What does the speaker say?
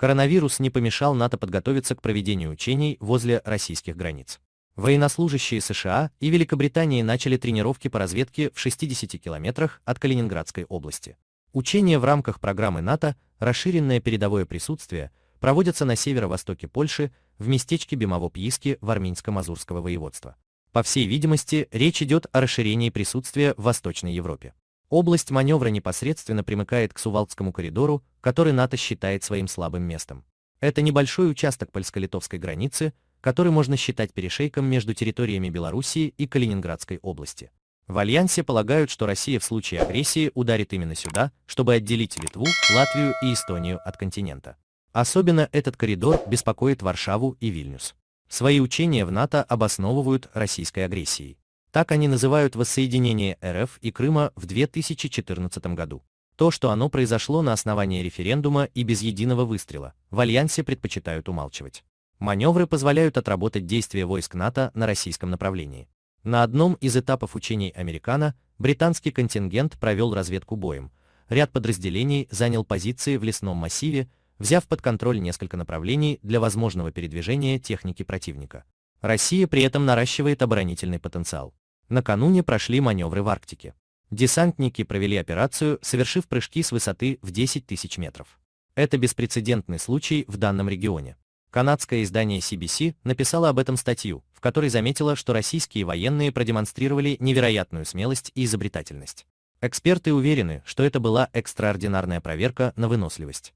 коронавирус не помешал НАТО подготовиться к проведению учений возле российских границ. Военнослужащие США и Великобритании начали тренировки по разведке в 60 километрах от Калининградской области. Учения в рамках программы НАТО «Расширенное передовое присутствие» проводятся на северо-востоке Польши в местечке Бемово-Пьиски в Армянско-Мазурского воеводства. По всей видимости, речь идет о расширении присутствия в Восточной Европе. Область маневра непосредственно примыкает к Сувалдскому коридору, который НАТО считает своим слабым местом. Это небольшой участок польско-литовской границы, который можно считать перешейком между территориями Белоруссии и Калининградской области. В Альянсе полагают, что Россия в случае агрессии ударит именно сюда, чтобы отделить Литву, Латвию и Эстонию от континента. Особенно этот коридор беспокоит Варшаву и Вильнюс. Свои учения в НАТО обосновывают российской агрессией. Так они называют воссоединение РФ и Крыма в 2014 году. То, что оно произошло на основании референдума и без единого выстрела, в Альянсе предпочитают умалчивать. Маневры позволяют отработать действия войск НАТО на российском направлении. На одном из этапов учений «Американо» британский контингент провел разведку боем. Ряд подразделений занял позиции в лесном массиве, взяв под контроль несколько направлений для возможного передвижения техники противника. Россия при этом наращивает оборонительный потенциал. Накануне прошли маневры в Арктике. Десантники провели операцию, совершив прыжки с высоты в 10 тысяч метров. Это беспрецедентный случай в данном регионе. Канадское издание CBC написало об этом статью, в которой заметило, что российские военные продемонстрировали невероятную смелость и изобретательность. Эксперты уверены, что это была экстраординарная проверка на выносливость.